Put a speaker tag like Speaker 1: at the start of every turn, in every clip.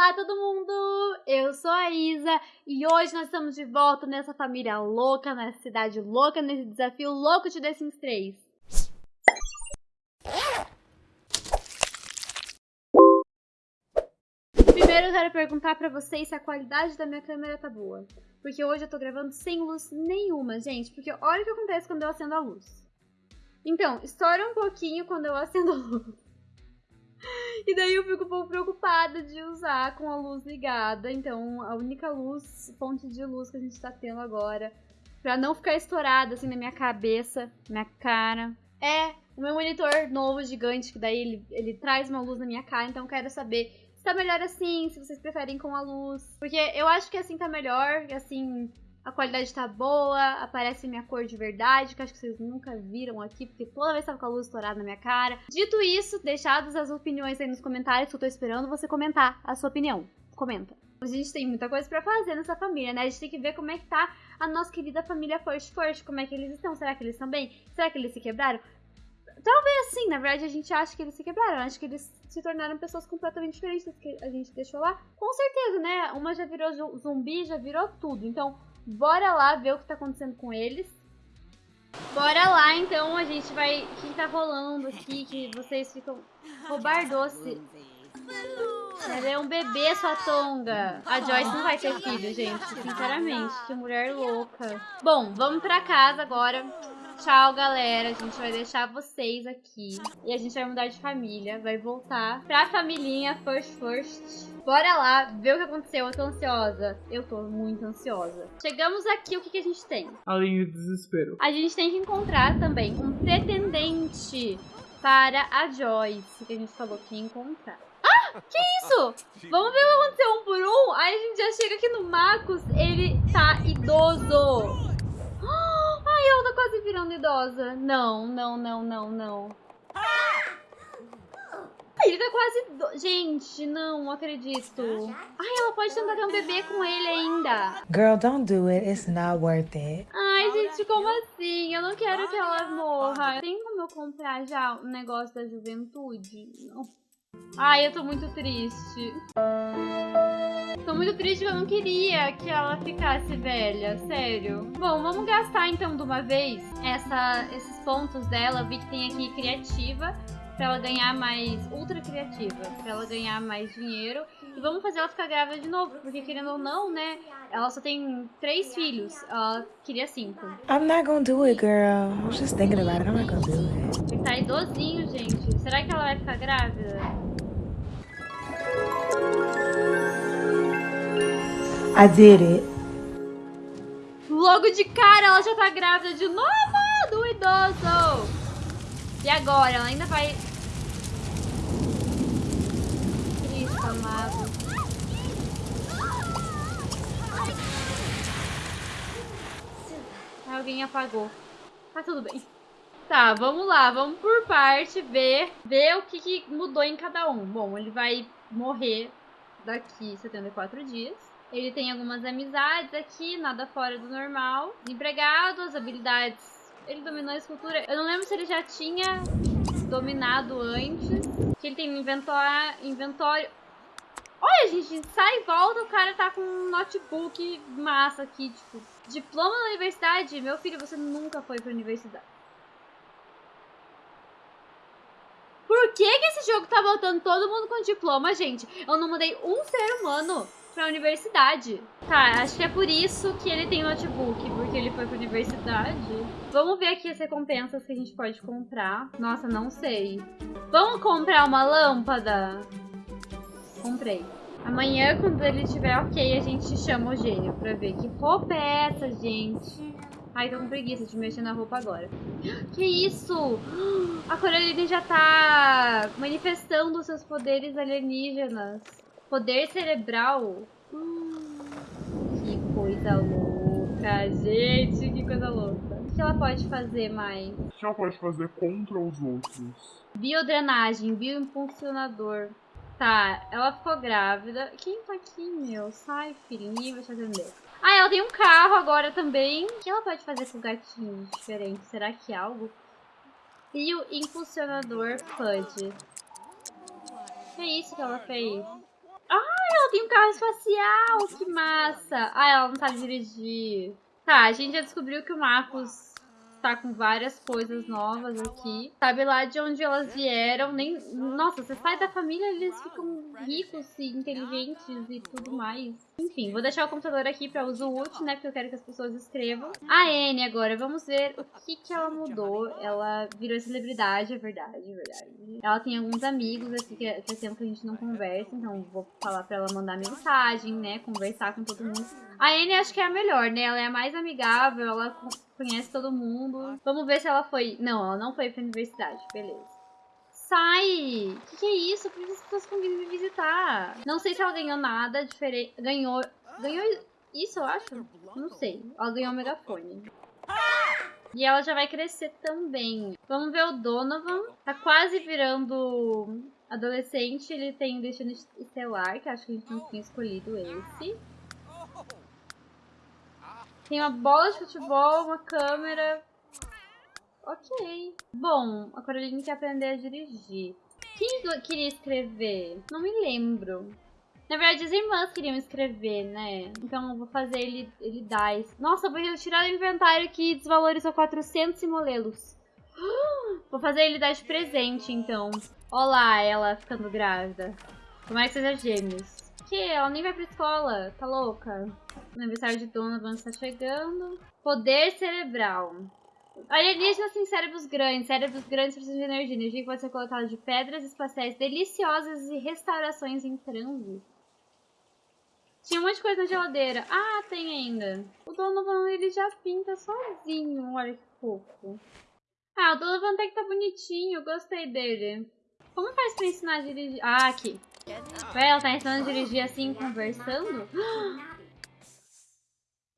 Speaker 1: Olá todo mundo! Eu sou a Isa e hoje nós estamos de volta nessa família louca, nessa cidade louca, nesse desafio louco de The Sims 3. Primeiro eu quero perguntar pra vocês se a qualidade da minha câmera tá boa. Porque hoje eu tô gravando sem luz nenhuma, gente. Porque olha o que acontece quando eu acendo a luz. Então, estoura um pouquinho quando eu acendo a luz. E daí eu fico um pouco preocupada de usar com a luz ligada. Então, a única luz, fonte de luz que a gente tá tendo agora, pra não ficar estourada assim na minha cabeça, minha cara, é o meu monitor novo, gigante, que daí ele, ele traz uma luz na minha cara. Então, eu quero saber se tá melhor assim, se vocês preferem com a luz. Porque eu acho que assim tá melhor, assim a qualidade tá boa, aparece minha cor de verdade, que acho que vocês nunca viram aqui, porque toda vez tava com a luz estourada na minha cara. Dito isso, deixadas as opiniões aí nos comentários, que eu tô esperando você comentar a sua opinião. Comenta. A gente tem muita coisa para fazer nessa família, né? A gente tem que ver como é que tá a nossa querida família First First, como é que eles estão, será que eles estão bem? Será que eles se quebraram? Talvez sim, na verdade a gente acha que eles se quebraram, acho que eles se tornaram pessoas completamente diferentes que a gente deixou lá. Com certeza, né? Uma já virou zumbi, já virou tudo. Então, Bora lá ver o que tá acontecendo com eles. Bora lá, então, a gente vai... O que tá rolando aqui, que vocês ficam... Roubar doce. Ela é um bebê, sua tonga. A Joyce não vai ter filho, gente. Sinceramente, que mulher louca. Bom, vamos pra casa agora. Tchau, galera. A gente vai deixar vocês aqui. E a gente vai mudar de família. Vai voltar pra familhinha First First. Bora lá ver o que aconteceu. Eu tô ansiosa. Eu tô muito ansiosa. Chegamos aqui, o que, que a gente tem?
Speaker 2: Além do desespero.
Speaker 1: A gente tem que encontrar também um pretendente para a Joyce, que a gente falou que ia encontrar. Ah, que isso? Vamos ver o que aconteceu um por um? Aí a gente já chega aqui no Marcos, ele tá idoso quase virando idosa. Não, não, não, não, não. Ele tá quase... Gente, não acredito. Ai, ela pode tentar ter um bebê com ele ainda.
Speaker 3: Girl, don't do it. It's not worth it.
Speaker 1: Ai, gente, como assim? Eu não quero que ela morra. Tem como eu comprar já um negócio da juventude? Não. Ai, eu tô muito triste. Tô muito triste que eu não queria que ela ficasse velha, sério. Bom, vamos gastar então de uma vez essa, esses pontos dela. Eu vi que tem aqui criativa, pra ela ganhar mais ultra criativa, pra ela ganhar mais dinheiro. E vamos fazer ela ficar grávida de novo, porque querendo ou não, né, ela só tem três filhos, ela queria cinco.
Speaker 3: I'm not gonna do it, girl. I was just thinking about it, I'm not gonna do it.
Speaker 1: Ele tá idosinho, gente. Será que ela vai ficar grávida?
Speaker 3: I did it.
Speaker 1: Logo de cara, ela já tá grávida de novo do idoso. E agora? Ela ainda vai... Cristo amado. Alguém apagou. Tá tudo bem. Tá, vamos lá, vamos por parte ver, ver o que, que mudou em cada um. Bom, ele vai morrer daqui 74 dias. Ele tem algumas amizades aqui, nada fora do normal. Desempregado, as habilidades. Ele dominou a escultura. Eu não lembro se ele já tinha dominado antes. Que ele tem inventório. inventório. Olha, gente, sai e volta, o cara tá com um notebook massa aqui, tipo. Diploma da universidade? Meu filho, você nunca foi pra universidade. Por que, que esse jogo tá botando todo mundo com diploma, gente? Eu não mudei um ser humano pra universidade. Tá, acho que é por isso que ele tem notebook, porque ele foi pra universidade. Vamos ver aqui as recompensas que a gente pode comprar. Nossa, não sei. Vamos comprar uma lâmpada? Comprei. Amanhã, quando ele estiver ok, a gente chama o gênio pra ver que roupa é essa, gente. Ai, tô com preguiça de mexer na roupa agora. Que isso? A Coraline já tá manifestando seus poderes alienígenas. Poder cerebral. Hum, que coisa louca, gente. Que coisa louca. O que ela pode fazer mais?
Speaker 2: O que ela pode fazer contra os outros?
Speaker 1: Biodrenagem, bioimpulsionador. Tá, ela ficou grávida. Quem tá aqui, meu? Sai, filhinho, vai te atender. Ah, ela tem um carro agora também. O que ela pode fazer com gatinhos diferentes? Será que é algo? Bioimpulsionador FUD. Que é isso que ela fez? Ah, ela tem um carro espacial! Que massa! Ah, ela não sabe dirigir. Tá, a gente já descobriu que o Marcos tá com várias coisas novas aqui. Sabe lá de onde elas vieram, nem... Nossa, você sai da família, eles ficam ricos e inteligentes e tudo mais. Enfim, vou deixar o computador aqui pra uso útil, né, porque eu quero que as pessoas escrevam. A Anne agora, vamos ver o que que ela mudou. Ela virou celebridade, é verdade, é verdade. Ela tem alguns amigos aqui é, que é tempo que a gente não conversa, então vou falar pra ela mandar mensagem, né, conversar com todo mundo. A Anne acho que é a melhor, né, ela é a mais amigável, ela conhece todo mundo. Vamos ver se ela foi. Não, ela não foi pra universidade, beleza. Sai! O que, que, é isso? Por que as pessoas vindo me visitar? Não sei se ela ganhou nada diferente. Ganhou. Ganhou isso, eu acho? Não sei. Ela ganhou um megafone. E ela já vai crescer também. Vamos ver o Donovan. Tá quase virando adolescente. Ele tem destino estelar, que acho que a gente não tinha escolhido esse. Tem uma bola de futebol, uma câmera. Ok. Bom, a Caroline quer aprender a dirigir. Quem queria escrever? Não me lembro. Na verdade, as irmãs queriam escrever, né? Então eu vou fazer ele, ele dar isso. Nossa, vou tirar do inventário que desvalorizou 400 simolelos. Vou fazer ele dar de presente, então. Olá, ela ficando grávida. Como é que seja gêmeos? Que? Ela nem vai pra escola. Tá louca? O aniversário de Donovan está chegando. Poder cerebral. Alienígenas têm cérebros grandes. Cérebros grandes precisam de energia. Energia que pode ser coletada de pedras espaciais deliciosas e restaurações em transe. Tinha um monte de coisa na geladeira. Ah, tem ainda. O Donovan, ele já pinta sozinho. Olha que fofo. Ah, o Donovan até que tá bonitinho. Gostei dele. Como faz pra ensinar a dirigir? Ah, aqui. Ela tá ensinando a dirigir assim, conversando?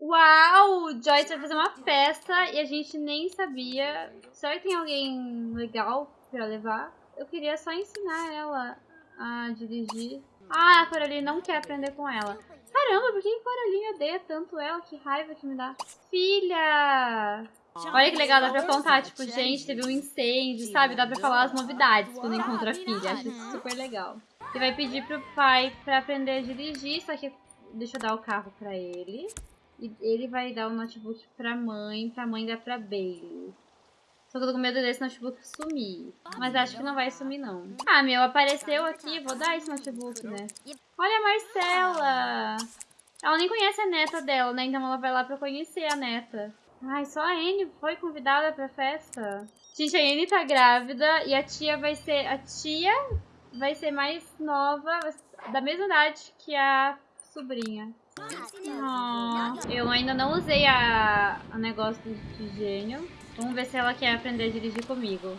Speaker 1: Uau! Joyce vai fazer uma festa e a gente nem sabia. Será que tem alguém legal pra levar? Eu queria só ensinar ela a dirigir. Ah, a Coraline não quer aprender com ela. Caramba, por que a Coraline odeia tanto ela? Que raiva que me dá. Filha! Olha que legal, dá pra contar, tipo, gente, teve um incêndio, sabe? Dá pra falar as novidades quando encontra a filha. Acho super legal. Você vai pedir pro pai pra aprender a dirigir, só que deixa eu dar o carro pra ele. E ele vai dar o notebook pra mãe, pra mãe dar pra Bailey. Só que eu tô com medo desse notebook sumir. Mas acho que não vai sumir, não. Ah, meu, apareceu aqui. Vou dar esse notebook, né? Olha a Marcela! Ela nem conhece a neta dela, né? Então ela vai lá pra conhecer a neta. Ai, só a Anne foi convidada pra festa. Gente, a Anne tá grávida e a tia vai ser... A tia vai ser mais nova, da mesma idade que a sobrinha. Oh, eu ainda não usei a, a negócio de gênio. Vamos ver se ela quer aprender a dirigir comigo.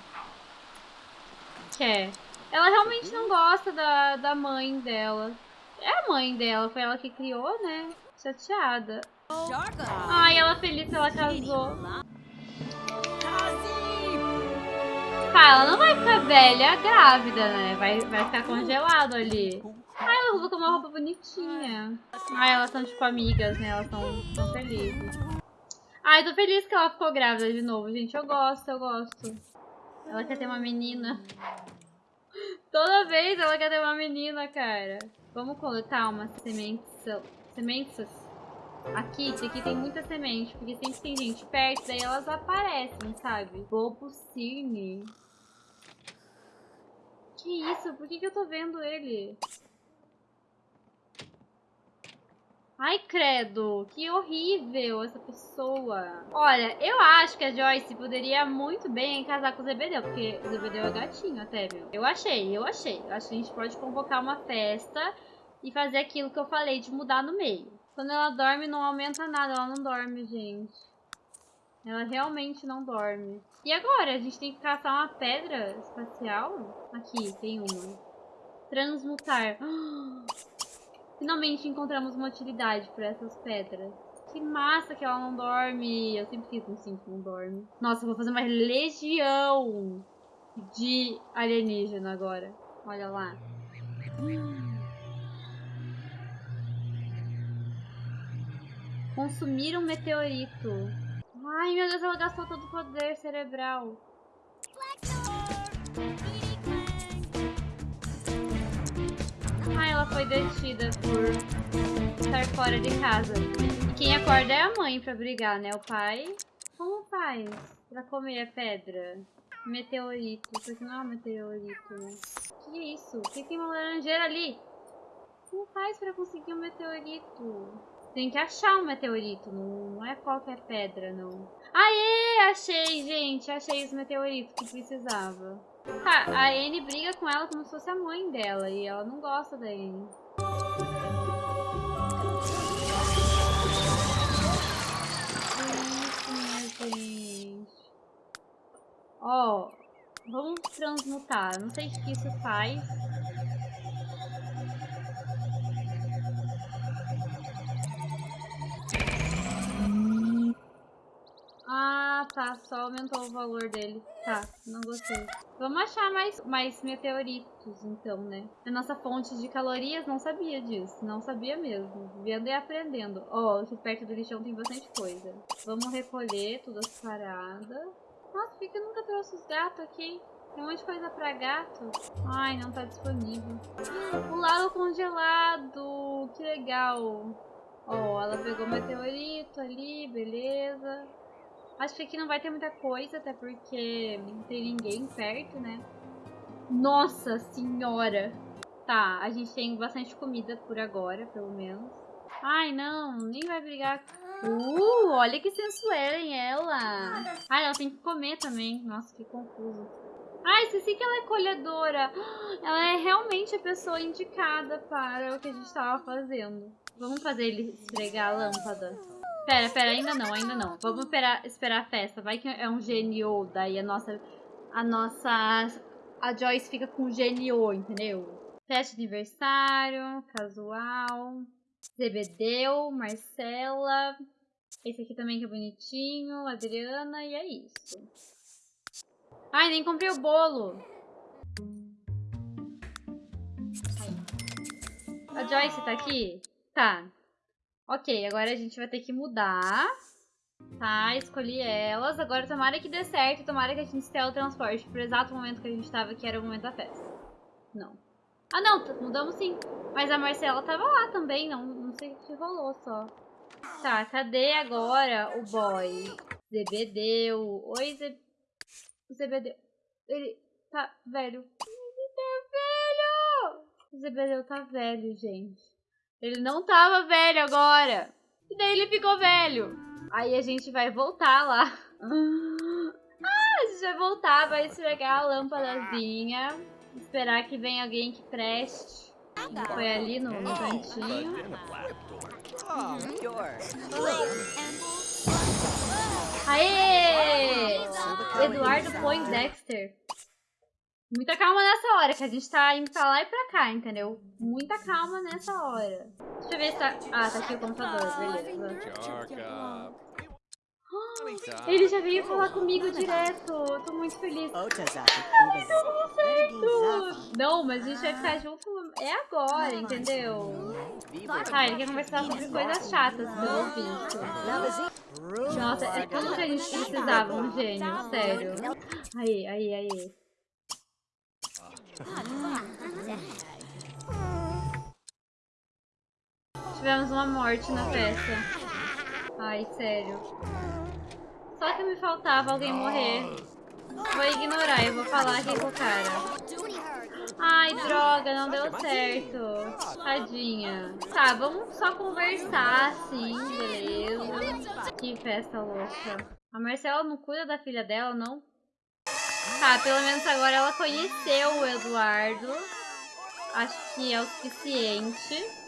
Speaker 1: Quer. Ela realmente não gosta da, da mãe dela. É a mãe dela, foi ela que criou, né? Chateada. Ai, ela feliz que ela casou. Ela não vai ficar velha grávida, né? Vai, vai ficar congelado ali. Ai, ela colocou uma roupa bonitinha. Ai, elas são tipo amigas, né? Elas são felizes. Ai, tô feliz que ela ficou grávida de novo, gente. Eu gosto, eu gosto. Ela quer ter uma menina. Toda vez ela quer ter uma menina, cara. Vamos coletar umas sementes. Sementes Aqui, aqui tem muita semente, porque sempre tem gente perto, daí elas aparecem, sabe? Bobo Cirne. Que isso? Por que, que eu tô vendo ele? Ai, credo, que horrível essa pessoa. Olha, eu acho que a Joyce poderia muito bem casar com o Zebedeu, porque o Zebedeu é gatinho até, viu? Eu achei, eu achei. Eu acho que a gente pode convocar uma festa e fazer aquilo que eu falei de mudar no meio. Quando ela dorme, não aumenta nada. Ela não dorme, gente. Ela realmente não dorme. E agora? A gente tem que caçar uma pedra espacial? Aqui, tem uma. Transmutar. Finalmente encontramos uma utilidade para essas pedras. Que massa que ela não dorme. Eu sempre fiz um sim que não dorme. Nossa, vou fazer uma legião de alienígena agora. Olha lá. Consumir um meteorito. Ai, meu Deus, ela gastou todo o poder cerebral. Ai, ela foi detida por estar fora de casa. E quem acorda é a mãe pra brigar, né? O pai. Como faz pra comer a pedra? Meteorito. Isso aqui não é um meteorito, né? Que é isso? Por que tem uma laranjeira ali? Como faz pra conseguir um meteorito? Tem que achar um meteorito, não, é qualquer pedra, não. Aê! Achei, gente! Achei os meteoritos que precisava. Tá, a Anne briga com ela como se fosse a mãe dela e ela não gosta da Anne. Ó, vamos transmutar. Não sei o que isso faz. Tá. Só aumentou o valor dele. Tá, não gostei. Vamos achar mais, mais meteoritos, então, né? A nossa fonte de calorias não sabia disso. Não sabia mesmo. Vendo e aprendendo. Ó, oh, perto do lixão tem bastante coisa. Vamos recolher todas as paradas. Nossa, por que eu nunca trouxe os gatos aqui? Tem um monte de coisa pra gato. Ai, não tá disponível. O lago congelado. Que legal. Ó, oh, ela pegou meteorito ali, beleza. Acho que aqui não vai ter muita coisa, até porque não tem ninguém perto, né? Nossa senhora! Tá, a gente tem bastante comida por agora, pelo menos. Ai, não, nem vai brigar. Uh, olha que sensuela em ela. Ai, ela tem que comer também. Nossa, que confuso. Ai, esqueci que ela é colhedora. Ela é realmente a pessoa indicada para o que a gente estava fazendo. Vamos fazer ele esfregar a lâmpada. Pera, pera, ainda não, ainda não. Vamos esperar, esperar a festa. Vai que é um GNO, daí a nossa... A nossa... A Joyce fica com GNO, entendeu? Festa de aniversário, casual, Zebedeu, Marcela. Esse aqui também que é bonitinho, Adriana, e é isso. Ai, nem comprei o bolo. Aí. A Joyce tá aqui? Tá. Ok, agora a gente vai ter que mudar. Tá, escolhi elas. Agora tomara que dê certo, tomara que a gente tenha o transporte pro exato momento que a gente tava, que era o momento da festa. Não. Ah, não, mudamos sim. Mas a Marcela tava lá também, não, não sei o que rolou só. Tá, cadê agora o boy? Zebedeu. Oi, Ze... Zebedeu. Ele tá velho. Ele tá velho! O Zebedeu tá velho, gente. Ele não tava velho agora. E daí ele ficou velho. Aí a gente vai voltar lá. Ah, a gente vai voltar, vai esfregar a lâmpadazinha. Esperar que venha alguém que preste. Ele foi ali no, no cantinho. Aê! Eduardo Poindexter. Muita calma nessa hora, que a gente tá indo pra lá e pra cá, entendeu? Muita calma nessa hora. Deixa eu ver se tá... Ah, tá aqui o computador, beleza. Oh, ele já veio falar comigo direto. Eu tô muito feliz. Ai, deu certo! Não, mas a gente vai ficar junto é agora, entendeu? Ah, ele quer conversar sobre coisas chatas, pelo visto. Nossa, é tudo que a gente precisava, um gênio, sério. Aí, aí, aí. Tivemos uma morte na festa. Ai, sério. Só que me faltava alguém morrer. Vou ignorar, eu vou falar aqui com o cara. Ai, droga, não deu certo. Tadinha. Tá, vamos só conversar, assim, beleza. Que festa louca. A Marcela não cuida da filha dela, não? Tá, pelo menos agora ela conheceu o Eduardo. Acho que é o suficiente.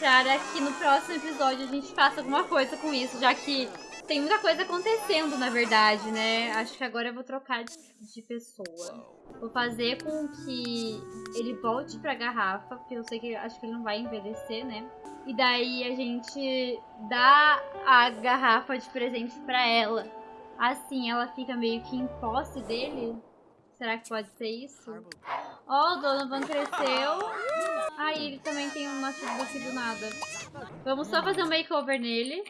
Speaker 1: Para que no próximo episódio a gente faça alguma coisa com isso, já que tem muita coisa acontecendo, na verdade, né? Acho que agora eu vou trocar de, de pessoa. Vou fazer com que ele volte pra garrafa, porque eu sei que acho que ele não vai envelhecer, né? E daí a gente dá a garrafa de presente pra ela. Assim, ela fica meio que em posse dele. Será que pode ser isso? Ó, oh, o Donovan cresceu. Ah, e ele também tem um notebook do nada. Vamos só fazer um makeover nele.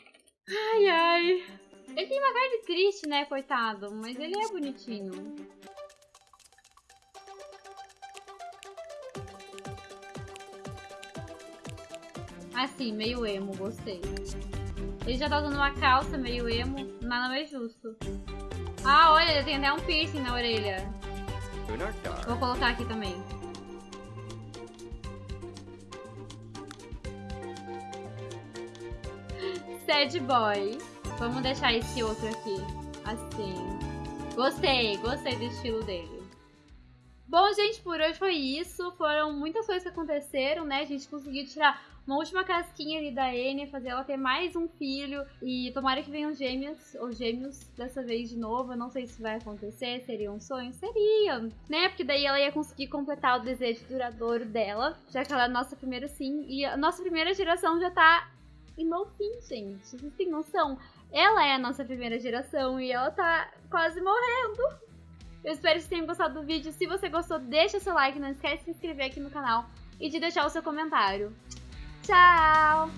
Speaker 1: Ai, ai. Ele tem uma cara de triste, né, coitado. Mas ele é bonitinho. Assim, meio emo, gostei. Ele já tá usando uma calça meio emo, nada mais justo. Ah, olha, ele tem até um piercing na orelha. Vou colocar aqui também. Sad boy. Vamos deixar esse outro aqui. Assim. Gostei, gostei do estilo dele. Bom, gente, por hoje foi isso. Foram muitas coisas que aconteceram, né? A gente conseguiu tirar uma última casquinha ali da Anne, fazer ela ter mais um filho. E tomara que venham gêmeos, ou gêmeos dessa vez de novo. Eu não sei se vai acontecer, seria um sonho? Seria, né? Porque daí ela ia conseguir completar o desejo duradouro dela, já que ela é a nossa primeira sim. E a nossa primeira geração já tá em no fim, gente. Vocês têm noção? Ela é a nossa primeira geração e ela tá quase morrendo. Eu espero que vocês tenham gostado do vídeo. Se você gostou, deixa seu like, não esquece de se inscrever aqui no canal e de deixar o seu comentário. Tchau!